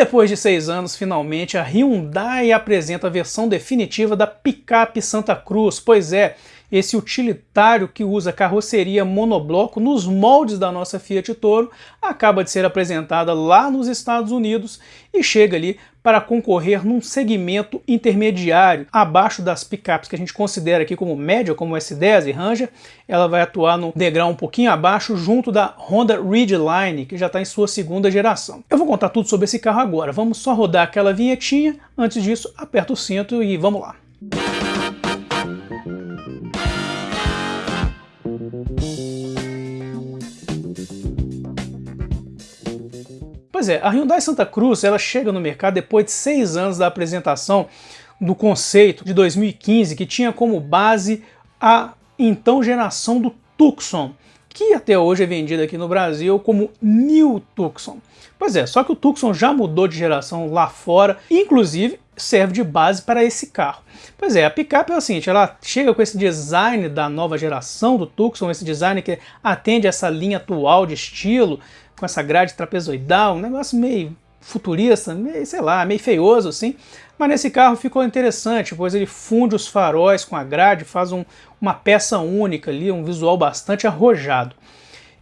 depois de seis anos, finalmente, a Hyundai apresenta a versão definitiva da picape Santa Cruz. Pois é, esse utilitário que usa carroceria monobloco nos moldes da nossa Fiat Toro acaba de ser apresentada lá nos Estados Unidos e chega ali para concorrer num segmento intermediário, abaixo das picapes que a gente considera aqui como média, como S10 e Ranger, ela vai atuar no degrau um pouquinho abaixo, junto da Honda Ridgeline, que já está em sua segunda geração. Eu vou contar tudo sobre esse carro agora, vamos só rodar aquela vinhetinha, antes disso aperta o cinto e vamos lá. Pois é, a Hyundai Santa Cruz ela chega no mercado depois de seis anos da apresentação do conceito de 2015, que tinha como base a então geração do Tucson, que até hoje é vendido aqui no Brasil como New Tucson. Pois é, só que o Tucson já mudou de geração lá fora, inclusive serve de base para esse carro. Pois é, a picape é o seguinte, ela chega com esse design da nova geração do Tucson, esse design que atende essa linha atual de estilo, com essa grade trapezoidal, um negócio meio futurista, meio, sei lá, meio feioso assim. Mas nesse carro ficou interessante, pois ele funde os faróis com a grade, faz um, uma peça única ali, um visual bastante arrojado.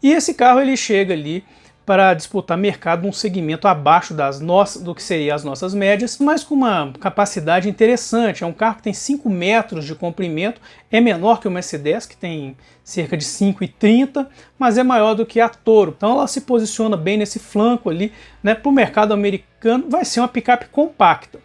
E esse carro ele chega ali para disputar mercado num segmento abaixo das nossas, do que seriam as nossas médias, mas com uma capacidade interessante. É um carro que tem 5 metros de comprimento, é menor que o Mercedes, que tem cerca de 5,30, mas é maior do que a Toro. Então ela se posiciona bem nesse flanco ali, né? Para o mercado americano vai ser uma picape compacta.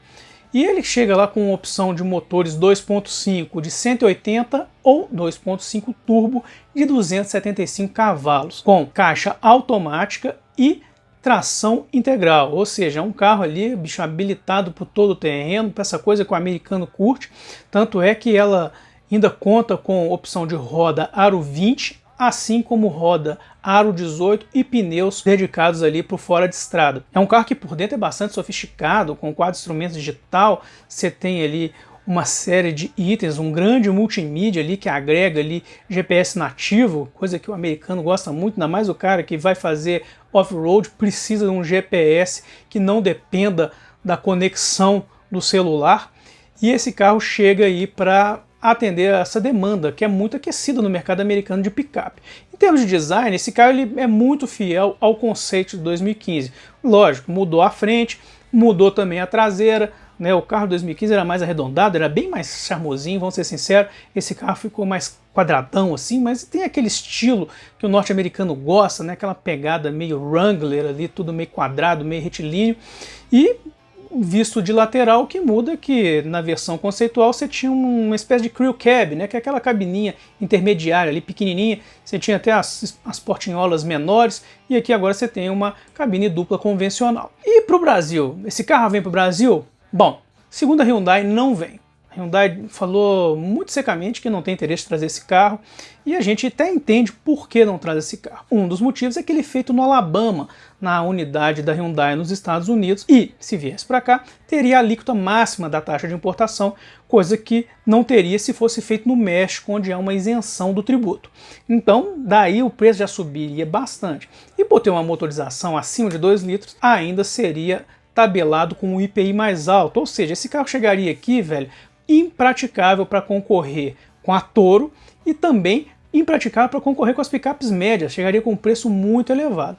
E ele chega lá com opção de motores 2.5 de 180 ou 2.5 turbo de 275 cavalos, com caixa automática e tração integral, ou seja, é um carro ali, bicho, habilitado por todo o terreno, para essa coisa que o americano curte, tanto é que ela ainda conta com opção de roda aro 20 assim como roda aro 18 e pneus dedicados ali para fora de estrada. É um carro que por dentro é bastante sofisticado, com quatro instrumentos digital, você tem ali uma série de itens, um grande multimídia ali que agrega ali GPS nativo, coisa que o americano gosta muito, ainda mais o cara que vai fazer off-road precisa de um GPS que não dependa da conexão do celular. E esse carro chega aí para atender a essa demanda, que é muito aquecida no mercado americano de picape. Em termos de design, esse carro ele é muito fiel ao conceito de 2015. Lógico, mudou a frente, mudou também a traseira, né? o carro de 2015 era mais arredondado, era bem mais charmosinho, vamos ser sinceros, esse carro ficou mais quadradão assim, mas tem aquele estilo que o norte-americano gosta, né? aquela pegada meio Wrangler ali, tudo meio quadrado, meio retilíneo, e visto de lateral, que muda que na versão conceitual você tinha uma espécie de crew cab, né, que é aquela cabininha intermediária ali, pequenininha, você tinha até as, as portinholas menores, e aqui agora você tem uma cabine dupla convencional. E para o Brasil, esse carro vem para o Brasil? Bom, segundo a Hyundai, não vem. Hyundai falou muito secamente que não tem interesse em trazer esse carro e a gente até entende por que não traz esse carro. Um dos motivos é que ele é feito no Alabama, na unidade da Hyundai nos Estados Unidos e, se viesse para cá, teria a alíquota máxima da taxa de importação, coisa que não teria se fosse feito no México, onde há uma isenção do tributo. Então, daí o preço já subiria bastante. E por ter uma motorização acima de 2 litros, ainda seria tabelado com um IPI mais alto, ou seja, esse carro chegaria aqui, velho, impraticável para concorrer com a Toro e também impraticável para concorrer com as picapes médias, chegaria com um preço muito elevado.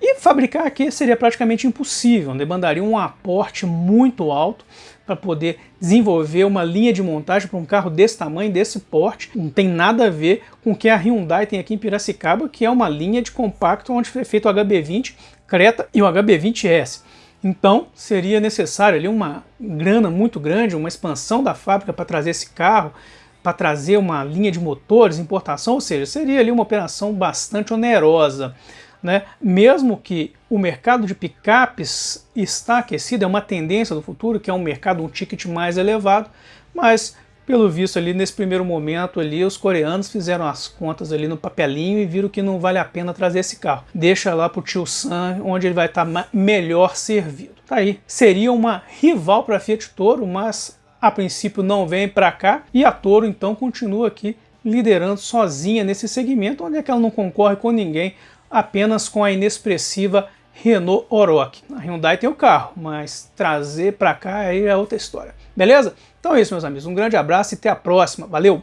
E fabricar aqui seria praticamente impossível, demandaria um aporte muito alto para poder desenvolver uma linha de montagem para um carro desse tamanho, desse porte. Não tem nada a ver com o que a Hyundai tem aqui em Piracicaba, que é uma linha de compacto onde foi feito o HB20 Creta e o HB20S. Então seria necessário ali uma grana muito grande, uma expansão da fábrica para trazer esse carro, para trazer uma linha de motores, importação, ou seja, seria ali uma operação bastante onerosa. Né? Mesmo que o mercado de picapes está aquecido, é uma tendência do futuro, que é um mercado, um ticket mais elevado, mas pelo visto ali nesse primeiro momento ali os coreanos fizeram as contas ali no papelinho e viram que não vale a pena trazer esse carro. Deixa lá para o tio Sam, onde ele vai estar tá melhor servido. Tá aí. Seria uma rival para a Fiat Toro, mas a princípio não vem para cá e a Toro então continua aqui liderando sozinha nesse segmento, onde é que ela não concorre com ninguém, apenas com a inexpressiva Renault Oroch. A Hyundai tem o carro, mas trazer para cá aí é outra história. Beleza? Então é isso, meus amigos. Um grande abraço e até a próxima. Valeu!